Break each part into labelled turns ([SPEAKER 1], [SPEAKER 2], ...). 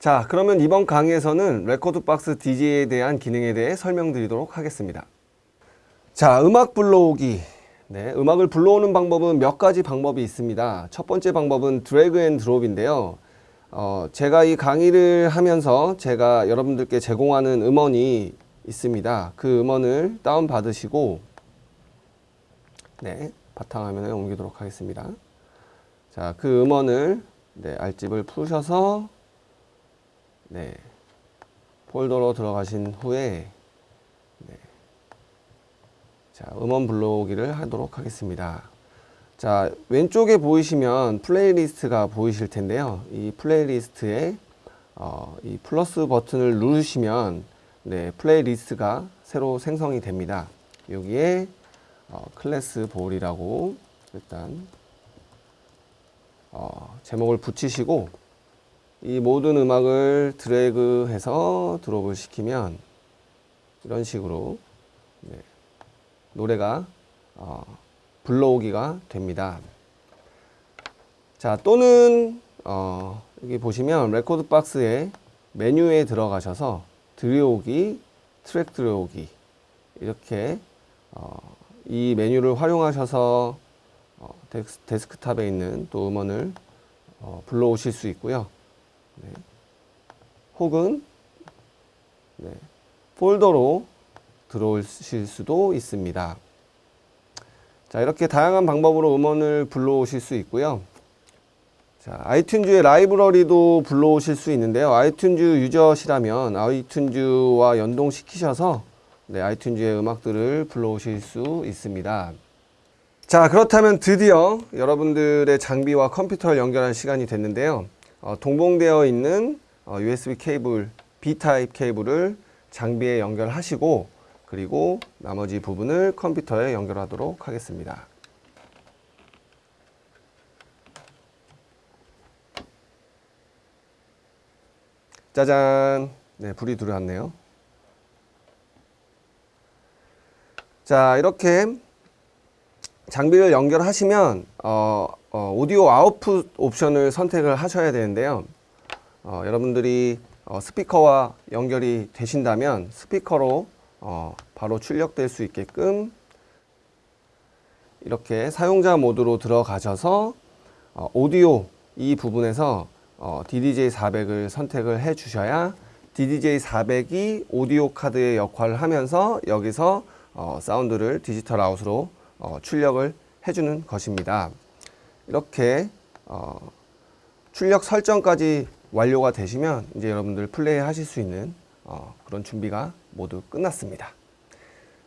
[SPEAKER 1] 자 그러면 이번 강의에서는 rekordbox DJ에 대한 기능에 대해 설명드리도록 하겠습니다. 자 음악 불러오기 네, 음악을 불러오는 방법은 몇 가지 방법이 있습니다. 첫 번째 방법은 drag and drop인데요. 어, 제가 이 강의를 하면서 제가 여러분들께 제공하는 음원이 있습니다. 그 음원을 다운 받으시고 네, 바탕화면에 옮기도록 하겠습니다. 자, 그 음원을 네, 알집을 푸셔서 네, 폴더로 들어가신 후에 네, 자, 음원 불러오기를 하도록 하겠습니다. 자, 왼쪽에 보이시면 playlist가 보이실 텐데요. 이 playlist에 어, 이 플러스 버튼을 누르시면 네, playlist가 새로 생성이 됩니다. 여기에 어, class vol이라고 일단 어, 제목을 붙이시고 이 모든 음악을 드래그해서 drop을 시키면 이런 식으로 네, 노래가 어, 불러오기가 됩니다. 자 또는 어, 여기 보시면 rekordbox에 메뉴에 들어가셔서 들여오기, 트랙 들여오기 이렇게 어, 이 메뉴를 활용하셔서 어, 데스크탑에 있는 또 음원을 어, 불러오실 수 있고요. 네. 혹은 네, 폴더로 들어오실 수도 있습니다. 자 이렇게 다양한 방법으로 음원을 불러오실 수 있고요. 자, iTunes의 라이브러리도 불러오실 수 있는데요. iTunes user시라면 iTunes와 연동시키셔서 네, 아이튠즈의 음악들을 불러오실 수 있습니다. 자, 그렇다면 드디어 여러분들의 장비와 컴퓨터를 연결할 시간이 됐는데요. 어, 동봉되어 있는 어, USB 케이블, B타입 케이블을 장비에 연결하시고 그리고 나머지 부분을 컴퓨터에 연결하도록 하겠습니다. 짜잔 네 불이 들어왔네요 자 이렇게 장비를 연결하시면 어, 어, 오디오 아웃풋 옵션을 선택을 하셔야 되는데요 어, 여러분들이 어, 스피커와 연결이 되신다면 스피커로 어, 바로 출력될 수 있게끔 이렇게 사용자 모드로 들어가셔서 어, 오디오 이 부분에서 어, DDJ400을 선택을 해 주셔야 DDJ400이 오디오 카드의 역할을 하면서 여기서 어, 사운드를 디지털 아웃으로 어, 출력을 해주는 것입니다. 이렇게 어, 출력 설정까지 완료가 되시면 이제 여러분들 플레이 하실 수 있는 어, 그런 준비가 모두 끝났습니다.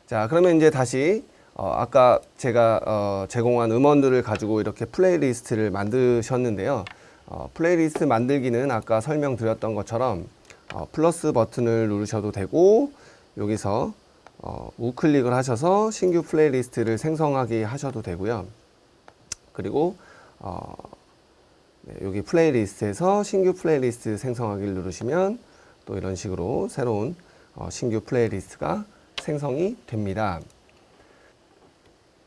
[SPEAKER 1] 자 그러면 이제 다시 어, 아까 제가 어, 제공한 음원들을 가지고 이렇게 playlist를 만드셨는데요. 어, 플레이리스트 만들기는 아까 설명드렸던 것처럼 어, 플러스 버튼을 누르셔도 되고 여기서 어, 우클릭을 하셔서 신규 playlist를 생성하게 하셔도 되고요. 그리고 어, 네, 여기 playlist에서 신규 플레이리스트 생성하기를 누르시면 또 이런 식으로 새로운 어, 신규 playlist가 생성이 됩니다.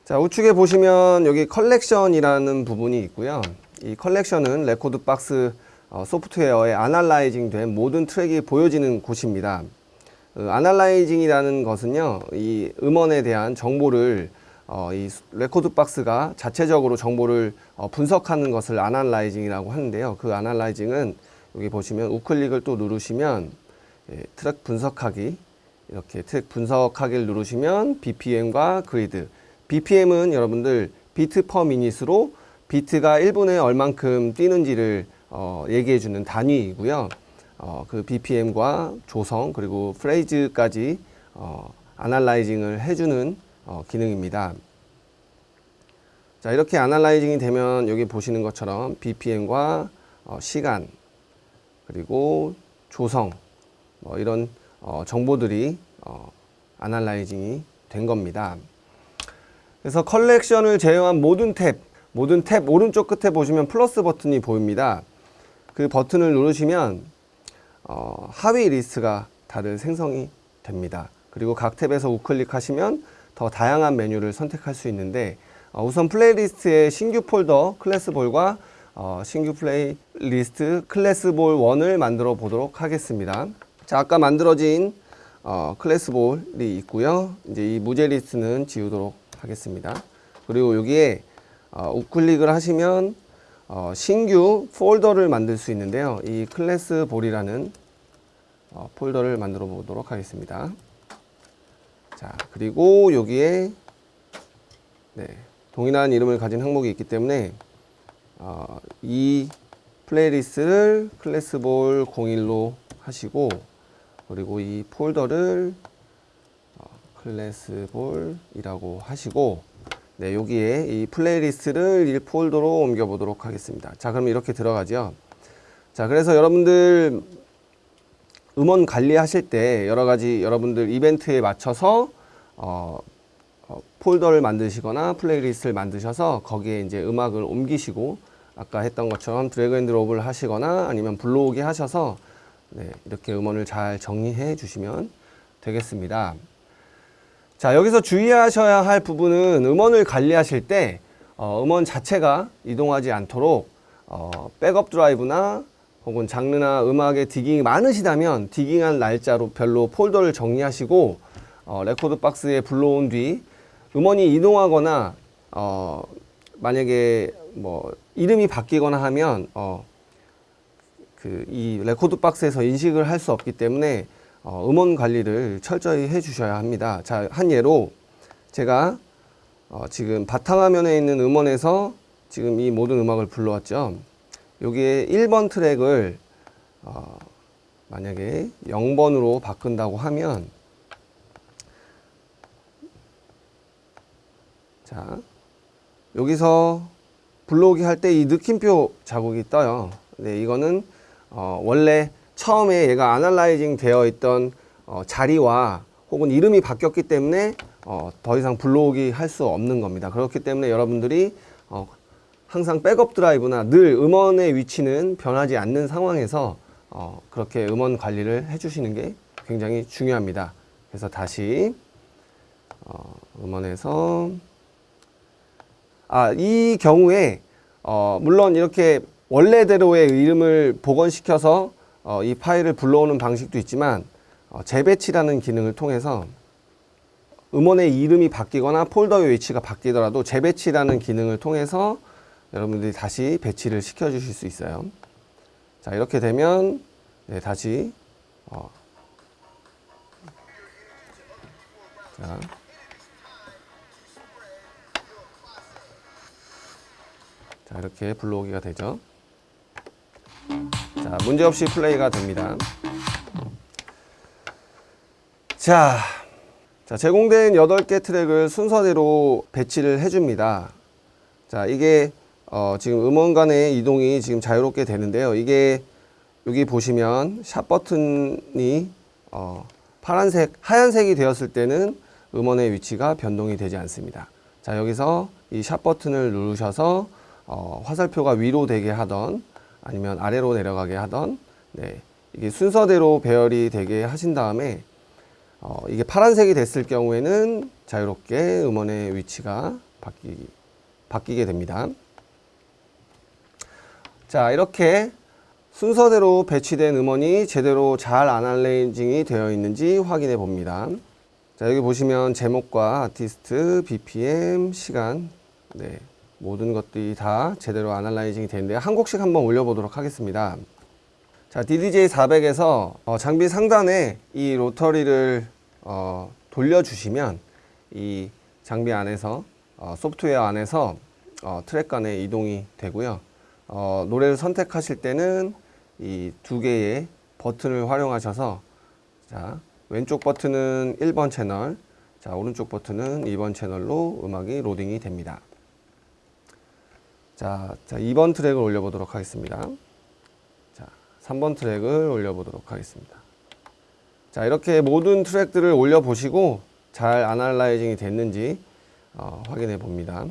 [SPEAKER 1] 자 우측에 보시면 여기 컬렉션이라는 부분이 있고요. 이 컬렉션은 rekordbox 어, 소프트웨어에 analyzing 된 모든 트랙이 보여지는 곳입니다. 그 analyzing이라는 것은요, 이 음원에 대한 정보를 어, 이 rekordbox가 자체적으로 정보를 어, 분석하는 것을 analyzing이라고 하는데요. 그 analyzing은 여기 보시면 우클릭을 또 누르시면 예, 트랙 분석하기 이렇게 트랙 분석하기를 누르시면 BPM과 grid BPM은 여러분들 beat per minute으로 비트가 1분에 얼만큼 뛰는지를 어, 얘기해 주는 단위이고요. 어, 그 BPM과 조성 그리고 프레이즈까지 어, analyzing을 해주는 어, 기능입니다. 자 이렇게 analyzing이 되면 여기 보시는 것처럼 BPM과 어, 시간 그리고 조성 뭐 이런 어, 정보들이 어, analyzing이 된 겁니다. 그래서 컬렉션을 제외한 모든 탭 모든 탭 오른쪽 끝에 보시면 플러스 버튼이 보입니다. 그 버튼을 누르시면 어, 하위 리스트가 다들 생성이 됩니다. 그리고 각 탭에서 우클릭하시면 더 다양한 메뉴를 선택할 수 있는데 어, 우선 playlist의 신규 폴더 class vol과 어, 신규 playlist class vol 1을 만들어 보도록 하겠습니다. 자, 아까 만들어진 어, class vol이 있고요. 이제 이 무제 리스트는 지우도록 하겠습니다. 그리고 여기에 어, 우클릭을 하시면 어, 신규 폴더를 만들 수 있는데요. 이 class vol이라는 어, 폴더를 만들어 보도록 하겠습니다. 자, 그리고 여기에 네, 동일한 이름을 가진 항목이 있기 때문에 어, 이 playlist를 클래스볼 01로 하시고 그리고 이 폴더를 어, 클래스볼이라고 하시고 네, 여기에 이 playlist를 이 폴더로 옮겨 보도록 하겠습니다. 자, 그럼 이렇게 들어가죠. 자, 그래서 여러분들 음원 관리하실 때 여러 가지 여러분들 이벤트에 맞춰서 어, 어, 폴더를 만드시거나 playlist를 만드셔서 거기에 이제 음악을 옮기시고 아까 했던 것처럼 drag and drop을 하시거나 아니면 불러오기 하셔서 네, 이렇게 음원을 잘 정리해 주시면 되겠습니다. 자 여기서 주의하셔야 할 부분은 음원을 관리하실 때 어, 음원 자체가 이동하지 않도록 어, 백업 드라이브나 혹은 장르나 음악의 digging이 많으시다면 digging한 날짜로 별로 폴더를 정리하시고 어, rekordbox에 불러온 뒤 음원이 이동하거나 어, 만약에 뭐 이름이 바뀌거나 하면 어, 그 이 rekordbox에서 인식을 할 수 없기 때문에 어, 음원 관리를 철저히 해 주셔야 합니다. 자, 한 예로 제가 어, 지금 바탕화면에 있는 음원에서 지금 이 모든 음악을 불러왔죠. 여기에 1번 트랙을 어, 만약에 0번으로 바꾼다고 하면 자 여기서 불러오기 할 때 이 느낌표 자국이 떠요. 네, 이거는 어, 원래 처음에 얘가 아날라이징 되어 있던 어, 자리와 혹은 이름이 바뀌었기 때문에 어, 더 이상 불러오기 할 수 없는 겁니다. 그렇기 때문에 여러분들이 어, 항상 백업 드라이브나 늘 음원의 위치는 변하지 않는 상황에서 어, 그렇게 음원 관리를 해주시는 게 굉장히 중요합니다. 그래서 다시 어, 음원에서 아, 이 경우에 어, 물론 이렇게 원래대로의 이름을 복원시켜서 어, 이 파일을 불러오는 방식도 있지만 어, 재배치라는 기능을 통해서 음원의 이름이 바뀌거나 폴더의 위치가 바뀌더라도 재배치라는 기능을 통해서 여러분들이 다시 배치를 시켜 주실 수 있어요. 자 이렇게 되면 네, 다시 어. 자. 자 이렇게 불러오기가 되죠. 자 문제없이 플레이가 됩니다. 자, 자 제공된 8개 트랙을 순서대로 배치를 해줍니다. 자 이게 어, 지금 음원 간의 이동이 지금 자유롭게 되는데요. 이게 여기 보시면 샵 버튼이 어, 파란색, 하얀색이 되었을 때는 음원의 위치가 변동이 되지 않습니다. 자 여기서 이 샵 버튼을 누르셔서 어, 화살표가 위로 되게 하던 아니면 아래로 내려가게 하던 네, 이게 순서대로 배열이 되게 하신 다음에 어, 이게 파란색이 됐을 경우에는 자유롭게 음원의 위치가 바뀌, 바뀌게 됩니다. 자 이렇게 순서대로 배치된 음원이 제대로 잘 아날레이징이 되어 있는지 확인해 봅니다. 자 여기 보시면 제목과 아티스트, BPM, 시간 네, 모든 것들이 다 제대로 아날라이징이 되는데 한 곡씩 한번 올려보도록 하겠습니다. 자, DDJ 400에서 어, 장비 상단에 이 로터리를 어, 돌려주시면 이 장비 안에서 어, 소프트웨어 안에서 어, 트랙 간의 이동이 되고요. 어, 노래를 선택하실 때는 이 두 개의 버튼을 활용하셔서 자, 왼쪽 버튼은 1번 채널, 자, 오른쪽 버튼은 2번 채널로 음악이 로딩이 됩니다. 자, 자 2번 트랙을 올려보도록 하겠습니다. 자, 3번 트랙을 올려보도록 하겠습니다. 자, 이렇게 모든 트랙들을 올려보시고 잘 아날라이징이 됐는지 어, 확인해 봅니다.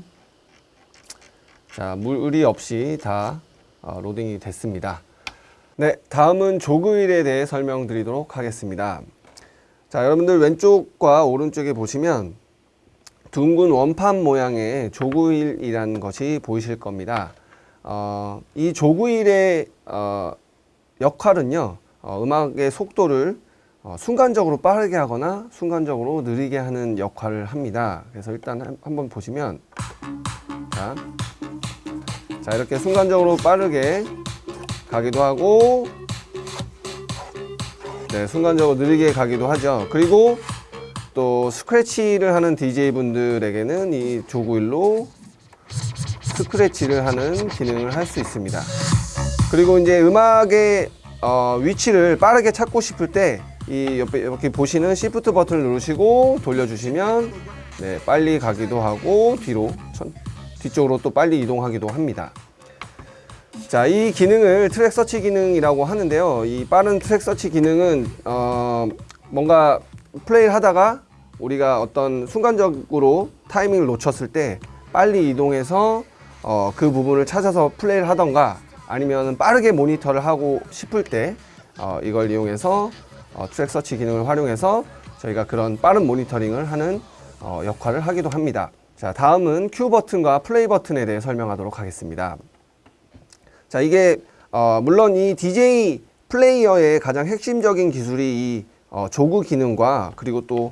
[SPEAKER 1] 자, 물의 없이 다 어, 로딩이 됐습니다. 네, 다음은 조그일에 대해 설명드리도록 하겠습니다. 자, 여러분들 왼쪽과 오른쪽에 보시면 둥근 원판 모양의 조그일이라는 것이 보이실 겁니다. 어, 이 조구일의 어, 역할은요, 어, 음악의 속도를 어, 순간적으로 빠르게 하거나 순간적으로 느리게 하는 역할을 합니다. 그래서 일단 한- 한번 보시면 자, 자 이렇게 순간적으로 빠르게 가기도 하고 네, 순간적으로 느리게 가기도 하죠. 그리고 또 스크래치를 하는 DJ 분들에게는 이 조구일로 스크래치를 하는 기능을 할 수 있습니다. 그리고 이제 음악의 어, 위치를 빠르게 찾고 싶을 때 이 옆에 이렇게 보시는 Shift 버튼을 누르시고 돌려주시면 네, 빨리 가기도 하고 뒤로 천, 뒤쪽으로 또 빨리 이동하기도 합니다. 자, 이 기능을 track search 기능이라고 하는데요. 이 빠른 track search 기능은 어, 뭔가 플레이를 하다가 우리가 어떤 순간적으로 타이밍을 놓쳤을 때 빨리 이동해서 어, 그 부분을 찾아서 플레이를 하던가 아니면 빠르게 모니터를 하고 싶을 때 어, 이걸 이용해서 어, track search 기능을 활용해서 저희가 그런 빠른 모니터링을 하는 어, 역할을 하기도 합니다. 자, 다음은 cue 버튼과 플레이 버튼에 대해 설명하도록 하겠습니다. 자 이게 어, 물론 이 DJ 플레이어의 가장 핵심적인 기술이 이 어, jog 기능과 그리고 또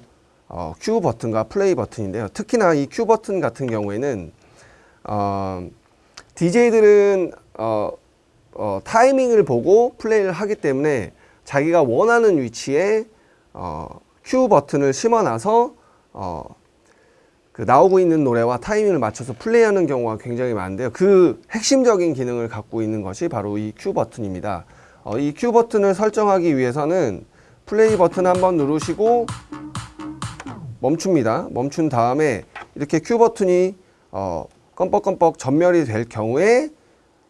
[SPEAKER 1] 어, cue 버튼과 플레이 버튼인데요. 특히나 이 cue 버튼 같은 경우에는 어, DJ들은 어, 어, 타이밍을 보고 플레이를 하기 때문에 자기가 원하는 위치에 어, Q 버튼을 심어놔서 어, 그 나오고 있는 노래와 타이밍을 맞춰서 플레이하는 경우가 굉장히 많은데요. 그 핵심적인 기능을 갖고 있는 것이 바로 이 Q 버튼입니다. 어, 이 Q 버튼을 설정하기 위해서는 플레이 버튼 한번 누르시고 멈춥니다. 멈춘 다음에 이렇게 Q 버튼이 어, 껌뻑껌뻑 전멸이 될 경우에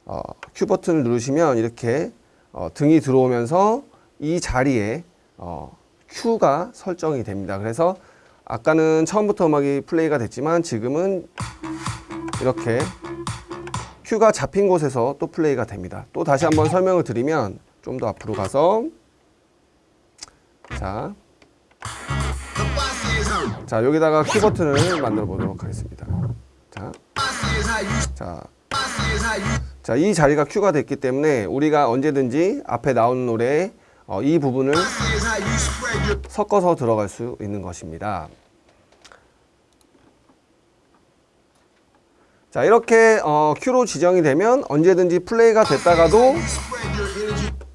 [SPEAKER 1] 어, Q 버튼을 누르시면 이렇게 어, 등이 들어오면서 이 자리에 어, Q가 설정이 됩니다. 그래서 아까는 처음부터 음악이 플레이가 됐지만 지금은 이렇게 큐가 잡힌 곳에서 또 플레이가 됩니다. 또 다시 한번 설명을 드리면 좀 더 앞으로 가서 자, 자 여기다가 큐 버튼을 만들어 보도록 하겠습니다. 자, 자, 자, 이 자리가 큐가 됐기 때문에 우리가 언제든지 앞에 나오는 노래에 어, 이 부분을 섞어서 들어갈 수 있는 것입니다. 자 이렇게 어, 큐로 지정이 되면 언제든지 플레이가 됐다가도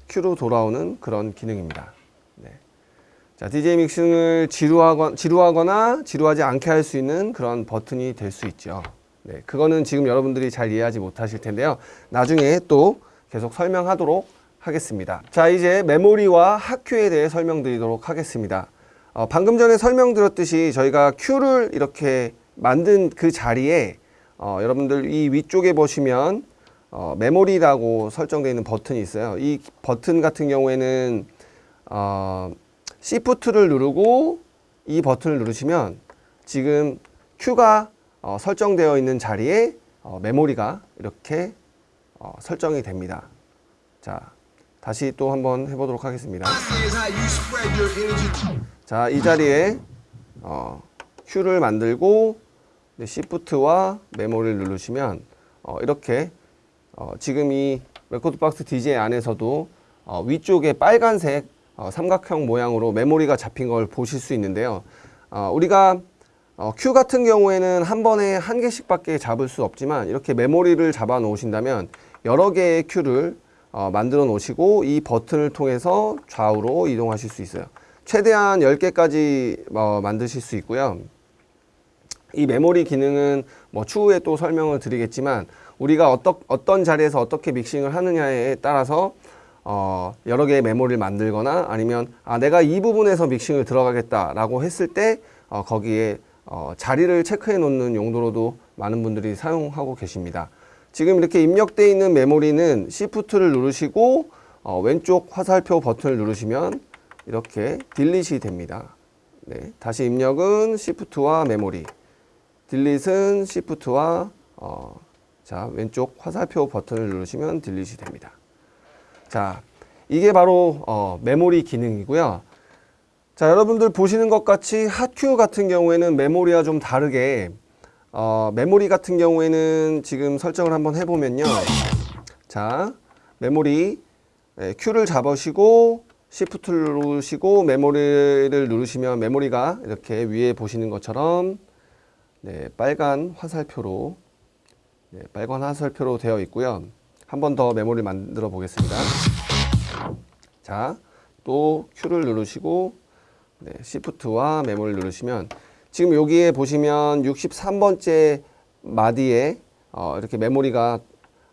[SPEAKER 1] 큐로 돌아오는 그런 기능입니다. 네. 자 DJ 믹싱을 지루하거나, 지루하거나 지루하지 않게 할 수 있는 그런 버튼이 될 수 있죠. 네, 그거는 지금 여러분들이 잘 이해하지 못하실 텐데요. 나중에 또 계속 설명하도록 하겠습니다. 자 이제 메모리와 하큐에 대해 설명드리도록 하겠습니다. 어, 방금 전에 설명드렸듯이 저희가 큐를 이렇게 만든 그 자리에 어, 여러분들 이 위쪽에 보시면 어, 메모리라고 설정되어 있는 버튼이 있어요. 이 버튼 같은 경우에는 어, Shift를 누르고 이 버튼을 누르시면 지금 Q가 어, 설정되어 있는 자리에 어, 메모리가 이렇게 어, 설정이 됩니다. 자, 다시 또 한번 해보도록 하겠습니다. 자, 이 자리에 어, Q를 만들고 네, Shift와 메모리를 누르시면 어, 이렇게 어, 지금 이 rekordbox DJ 안에서도 어, 위쪽에 빨간색 어, 삼각형 모양으로 메모리가 잡힌 걸 보실 수 있는데요. 어, 우리가 어, cue 같은 경우에는 한 번에 한 개씩 밖에 잡을 수 없지만 이렇게 메모리를 잡아 놓으신다면 여러 개의 cue를 어, 만들어 놓으시고 이 버튼을 통해서 좌우로 이동하실 수 있어요. 최대한 10개까지 어, 만드실 수 있고요. 이 메모리 기능은 뭐 추후에 또 설명을 드리겠지만 우리가 어떠, 어떤 자리에서 어떻게 믹싱을 하느냐에 따라서 어, 여러 개의 메모리를 만들거나 아니면 아, 내가 이 부분에서 믹싱을 들어가겠다라고 했을 때 어, 거기에 어, 자리를 체크해 놓는 용도로도 많은 분들이 사용하고 계십니다. 지금 이렇게 입력되어 있는 메모리는 Shift를 누르시고 어, 왼쪽 화살표 버튼을 누르시면 이렇게 딜릿이 됩니다. 네, 다시 입력은 Shift와 메모리, delete는 Shift와 어, 자 왼쪽 화살표 버튼을 누르시면 딜릿이 됩니다. 자 이게 바로 어, 메모리 기능이고요. 자 여러분들 보시는 것 같이 hot cue 같은 경우에는 메모리와 좀 다르게 어, 메모리 같은 경우에는 지금 설정을 한번 해보면요. 자, 메모리 네, Q를 잡으시고 Shift를 누르시고 메모리를 누르시면 메모리가 이렇게 위에 보시는 것처럼 네, 빨간 화살표로 네, 빨간 화살표로 되어 있고요. 한 번 더 메모리 만들어 보겠습니다. 자, 또 Q를 누르시고 네, Shift와 메모를 누르시면 지금 여기에 보시면 63번째 마디에 어, 이렇게 메모리가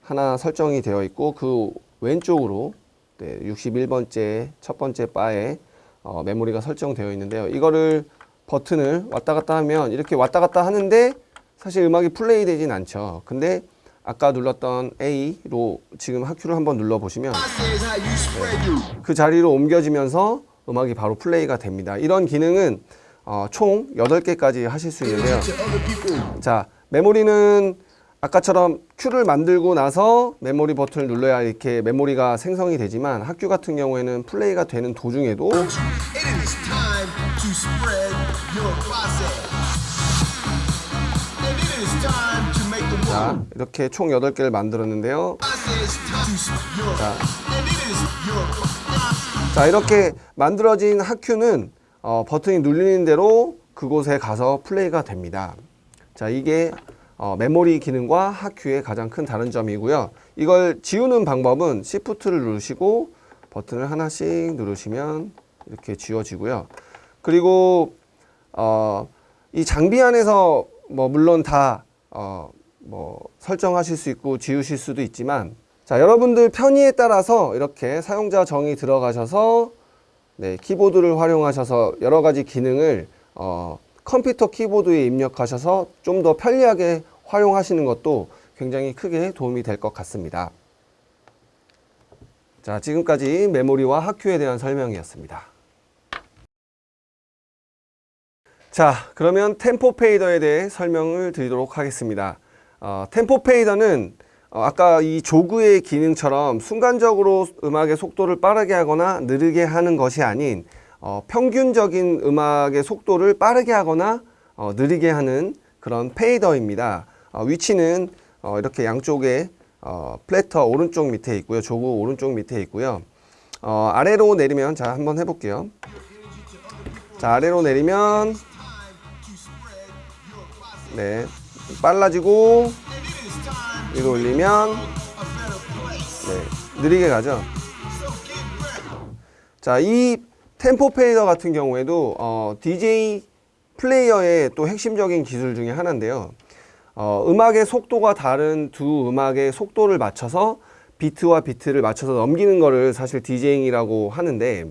[SPEAKER 1] 하나 설정이 되어 있고 그 왼쪽으로 네, 61번째 첫 번째 바에 어, 메모리가 설정되어 있는데요. 이거를 버튼을 왔다 갔다 하면 이렇게 왔다 갔다 하는데 사실 음악이 플레이 되진 않죠. 근데 아까 눌렀던 A로 지금 하큐를 한번 눌러 보시면 네, 그 자리로 옮겨지면서 음악이 바로 플레이가 됩니다. 이런 기능은 어, 총 8개까지 하실 수 있는데요. 자, 메모리는 아까처럼 큐를 만들고 나서 메모리 버튼을 눌러야 이렇게 메모리가 생성이 되지만 학교 같은 경우에는 플레이가 되는 도중에도 자, 이렇게 총 8개를 만들었는데요.
[SPEAKER 2] your
[SPEAKER 1] 자, 이렇게 만들어진 학큐는 어, 버튼이 눌리는 대로 그곳에 가서 플레이가 됩니다. 자, 이게 어, 메모리 기능과 학큐의 가장 큰 다른 점이고요. 이걸 지우는 방법은 Shift를 누르시고 버튼을 하나씩 누르시면 이렇게 지워지고요. 그리고 어, 이 장비 안에서 뭐 물론 다 어, 뭐 설정하실 수 있고 지우실 수도 있지만 자 여러분들 편의에 따라서 이렇게 사용자 정의 들어가셔서 네, 키보드를 활용하셔서 여러 가지 기능을 어, 컴퓨터 키보드에 입력하셔서 좀 더 편리하게 활용하시는 것도 굉장히 크게 도움이 될 것 같습니다. 자, 지금까지 메모리와 학큐에 대한 설명이었습니다. 자, 그러면 템포 페이더에 대해 설명을 드리도록 하겠습니다. 어, 템포 페이더는 어, 아까 이 조그의 기능처럼 순간적으로 음악의 속도를 빠르게 하거나 느리게 하는 것이 아닌 어, 평균적인 음악의 속도를 빠르게 하거나 어, 느리게 하는 그런 fader입니다. 어, 위치는 어, 이렇게 양쪽에 어, platter 오른쪽 밑에 있고요. jog 오른쪽 밑에 있고요. 어, 아래로 내리면 자 한번 해볼게요. 자 아래로 내리면 네 빨라지고 위로 올리면 네 느리게 가죠. 자, 이 템포 fader 같은 경우에도 어, DJ 플레이어의 또 핵심적인 기술 중에 하나인데요. 어, 음악의 속도가 다른 두 음악의 속도를 맞춰서 비트와 비트를 맞춰서 넘기는 거를 사실 DJing이라고 하는데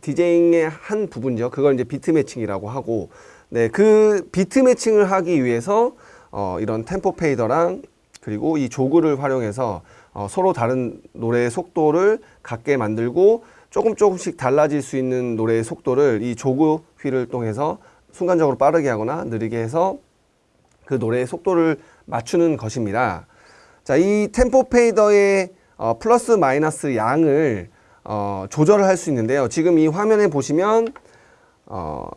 [SPEAKER 1] DJing의 한 부분이죠. 그걸 이제 beat matching이라고 하고 네, 그 beat matching을 하기 위해서 어, 이런 템포 페이더랑 그리고 이 조그를 활용해서 어, 서로 다른 노래의 속도를 같게 만들고 조금 조금씩 달라질 수 있는 노래의 속도를 이 조그 휠을 통해서 순간적으로 빠르게 하거나 느리게 해서 그 노래의 속도를 맞추는 것입니다. 자, 이 템포 페이더의 어, 플러스 마이너스 양을 어, 조절을 할 수 있는데요. 지금 이 화면에 보시면 어,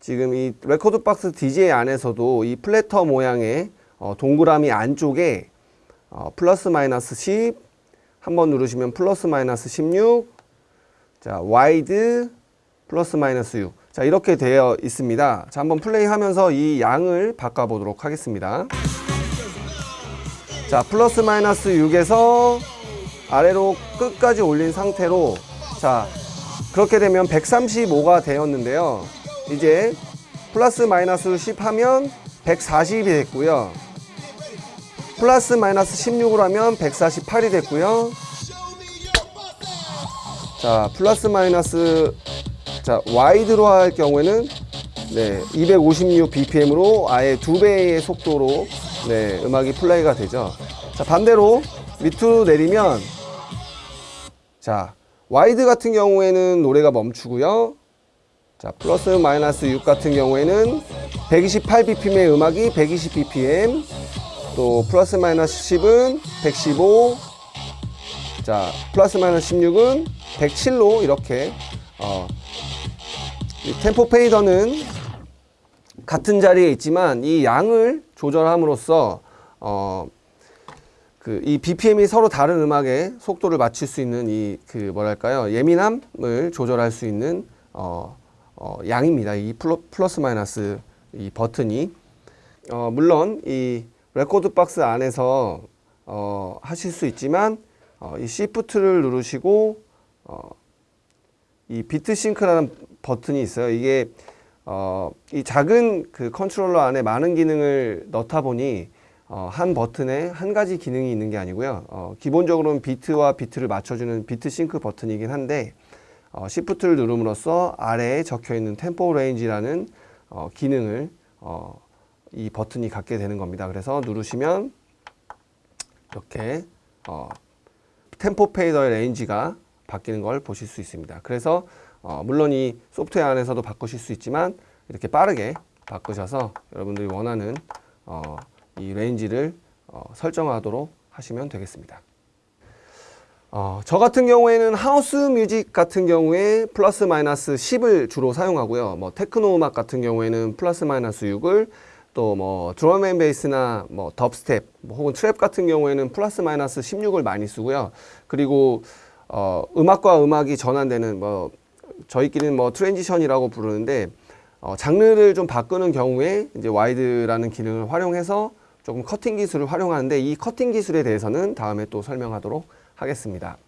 [SPEAKER 1] 지금 이 rekordbox DJ 안에서도 이 platter 모양의 어, 동그라미 안쪽에 어, 플러스 마이너스 10 한번 누르시면 플러스 마이너스 16 자, wide 플러스 마이너스 6 자, 이렇게 되어 있습니다. 자, 한번 플레이 하면서 이 양을 바꿔 보도록 하겠습니다. 자, 플러스 마이너스 6에서 아래로 끝까지 올린 상태로 자, 그렇게 되면 135가 되었는데요. 이제 플러스 마이너스 10 하면 140이 됐고요. 플러스 마이너스 16으로 하면 148이 됐고요. 자, 플러스 마이너스 자, wide로 할 경우에는 네, 256 bpm으로 아예 두 배의 속도로 네, 음악이 플레이가 되죠. 자, 반대로 밑으로 내리면 자, wide 같은 경우에는 노래가 멈추고요. 자, 플러스 마이너스 6 같은 경우에는 128 bpm의 음악이 120 bpm 또 플러스 마이너스 10은 115 자, 플러스 마이너스 16은 107로 이렇게 어, 이 템포 fader는 같은 자리에 있지만 이 양을 조절함으로써 어, 그그이 BPM이 서로 다른 음악에 속도를 맞출 수 있는 이 그 뭐랄까요? 예민함을 조절할 수 있는 어, 어, 양입니다. 이 플러, 플러스 마이너스 이 버튼이 어, 물론 이 rekordbox 안에서 어, 하실 수 있지만 어, 이 Shift를 누르시고 어, 이 beat sync라는 버튼이 있어요. 이게 어, 이 작은 그 컨트롤러 안에 많은 기능을 넣다 보니 어, 한 버튼에 한 가지 기능이 있는 게 아니고요. 어, 기본적으로는 비트와 비트를 맞춰주는 beat sync 버튼이긴 한데 어, shift를 누름으로써 아래에 적혀 있는 tempo range라는 어, 기능을 어, 이 버튼이 갖게 되는 겁니다. 그래서 누르시면 이렇게 어, tempo fader의 range가 바뀌는 걸 보실 수 있습니다. 그래서 어, 물론 이 소프트웨어 안에서도 바꾸실 수 있지만 이렇게 빠르게 바꾸셔서 여러분들이 원하는 어, 이 range를 어, 설정하도록 하시면 되겠습니다. 어, 저 같은 경우에는 house music 같은 경우에 플러스 마이너스 10을 주로 사용하고요. 뭐 테크노 음악 같은 경우에는 플러스 마이너스 6을 또 뭐 drum and bass나 뭐 dubstep 뭐 혹은 trap 같은 경우에는 플러스 마이너스 16을 많이 쓰고요. 그리고 어, 음악과 음악이 전환되는 뭐 저희끼리는 뭐 transition이라고 부르는데 어, 장르를 좀 바꾸는 경우에 이제 wide라는 기능을 활용해서 조금 커팅 기술을 활용하는데 이 커팅 기술에 대해서는 다음에 또 설명하도록 하겠습니다.